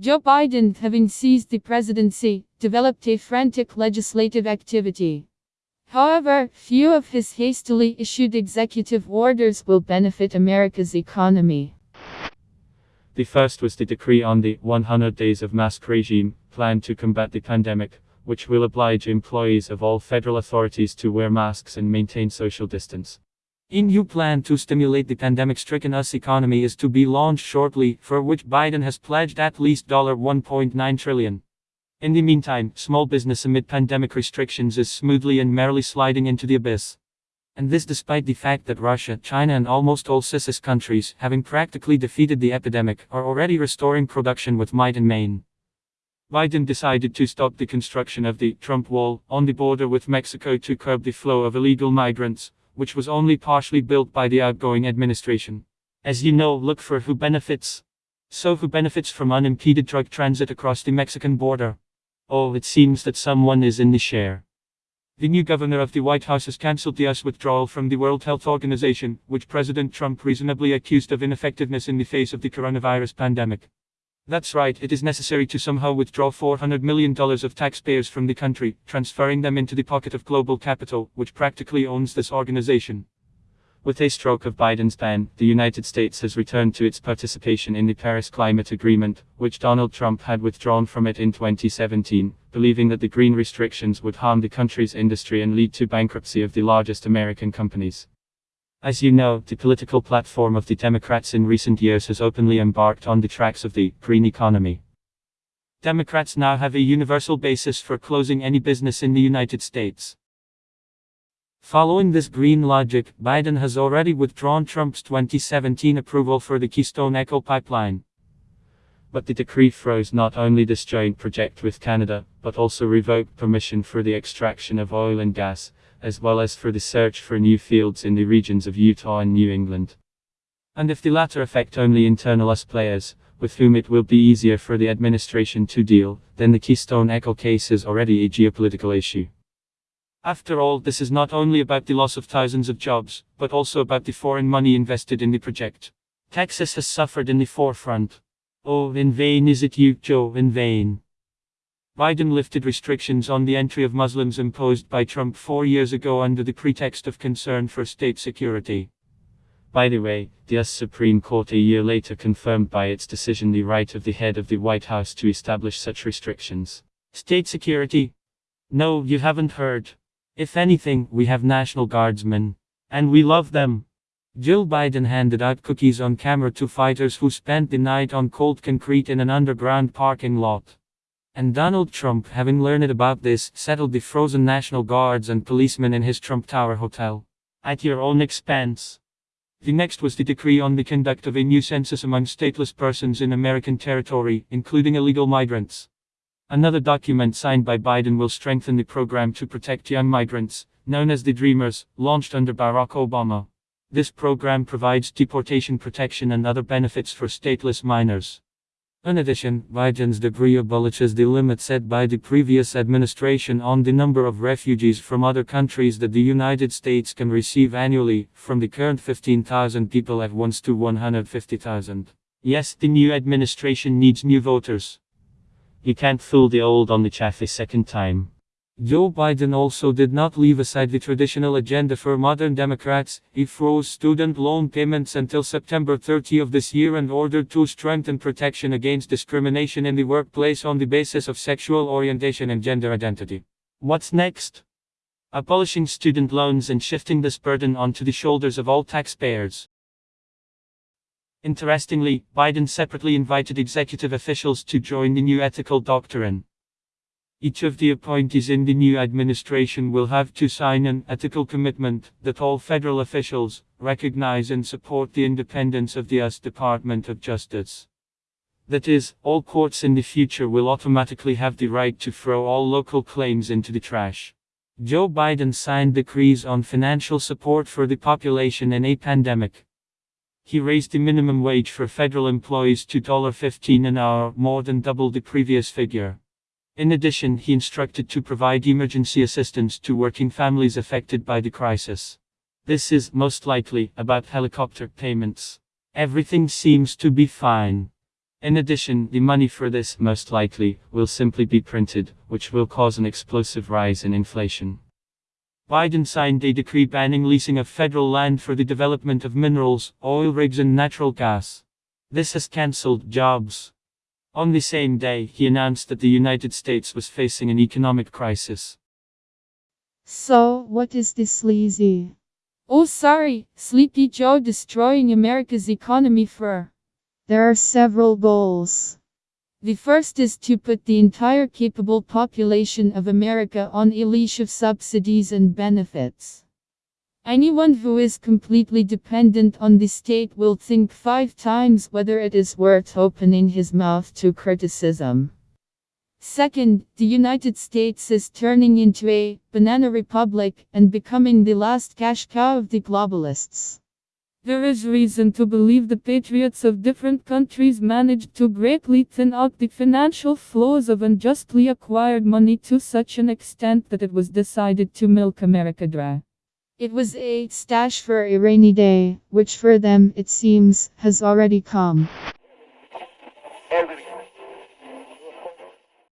Joe Biden, having seized the presidency, developed a frantic legislative activity. However, few of his hastily issued executive orders will benefit America's economy. The first was the decree on the 100 days of mask regime, planned to combat the pandemic, which will oblige employees of all federal authorities to wear masks and maintain social distance. New plan to stimulate the pandemic-stricken US economy is to be launched shortly, for which Biden has pledged at least 1.9 trillion. In the meantime, small business amid pandemic restrictions is smoothly and merrily sliding into the abyss. And this despite the fact that Russia, China and almost all CIS countries, having practically defeated the epidemic, are already restoring production with might and main. Biden decided to stop the construction of the Trump Wall on the border with Mexico to curb the flow of illegal migrants, which was only partially built by the outgoing administration. As you know, look for who benefits. So who benefits from unimpeded drug transit across the Mexican border? Oh, it seems that someone is in the share. The new governor of the White House has cancelled the US withdrawal from the World Health Organization, which President Trump reasonably accused of ineffectiveness in the face of the coronavirus pandemic. That's right, it is necessary to somehow withdraw $400 million of taxpayers from the country, transferring them into the pocket of global capital, which practically owns this organization. With a stroke of Biden's pen, the United States has returned to its participation in the Paris Climate Agreement, which Donald Trump had withdrawn from it in 2017, believing that the green restrictions would harm the country's industry and lead to bankruptcy of the largest American companies. As you know, the political platform of the Democrats in recent years has openly embarked on the tracks of the green economy. Democrats now have a universal basis for closing any business in the United States. Following this green logic, Biden has already withdrawn Trump's 2017 approval for the Keystone XL pipeline. But the decree froze not only this joint project with Canada, but also revoked permission for the extraction of oil and gas, as well as for the search for new fields in the regions of Utah and New England. And if the latter affect only internal US players, with whom it will be easier for the administration to deal, then the Keystone Echo case is already a geopolitical issue. After all, this is not only about the loss of thousands of jobs, but also about the foreign money invested in the project. Texas has suffered in the forefront. Oh, in vain is it you, Joe, in vain. Biden lifted restrictions on the entry of Muslims imposed by Trump four years ago under the pretext of concern for state security. By the way, the US Supreme Court a year later confirmed by its decision the right of the head of the White House to establish such restrictions. State security? No, you haven't heard. If anything, we have National Guardsmen. And we love them. Jill Biden handed out cookies on camera to fighters who spent the night on cold concrete in an underground parking lot. And Donald Trump, having learned about this, settled the frozen National Guards and policemen in his Trump Tower hotel. At your own expense. The next was the decree on the conduct of a new census among stateless persons in American territory, including illegal migrants. Another document signed by Biden will strengthen the program to protect young migrants, known as the Dreamers, launched under Barack Obama. This program provides deportation protection and other benefits for stateless minors. In addition, Biden's decree abolishes the limit set by the previous administration on the number of refugees from other countries that the United States can receive annually, from the current 15,000 people at once to 150,000. Yes, the new administration needs new voters. You can't fool the old on the chaff a second time. Joe Biden also did not leave aside the traditional agenda for modern Democrats. He froze student loan payments until September 30 of this year and ordered to strengthen protection against discrimination in the workplace on the basis of sexual orientation and gender identity. What's next? Abolishing student loans and shifting this burden onto the shoulders of all taxpayers. Interestingly, Biden separately invited executive officials to join the new ethical doctrine. Each of the appointees in the new administration will have to sign an ethical commitment that all federal officials recognize and support the independence of the US Department of Justice. That is, all courts in the future will automatically have the right to throw all local claims into the trash. Joe Biden signed decrees on financial support for the population in a pandemic. He raised the minimum wage for federal employees to 15 an hour, more than double the previous figure. In addition, he instructed to provide emergency assistance to working families affected by the crisis. This is, most likely, about helicopter payments. Everything seems to be fine. In addition, the money for this, most likely, will simply be printed, which will cause an explosive rise in inflation. Biden signed a decree banning leasing of federal land for the development of minerals, oil rigs, and natural gas. This has cancelled jobs. On the same day, he announced that the United States was facing an economic crisis. So, what is this sleazy? Oh, sorry, Sleepy Joe destroying America's economy for. There are several goals. The first is to put the entire capable population of America on a leash of subsidies and benefits. Anyone who is completely dependent on the state will think five times whether it is worth opening his mouth to criticism. Second, the United States is turning into a banana republic and becoming the last cash cow of the globalists. There is reason to believe the patriots of different countries managed to greatly thin out the financial flows of unjustly acquired money to such an extent that it was decided to milk America dry. It was a stash for a rainy day, which for them, it seems, has already come.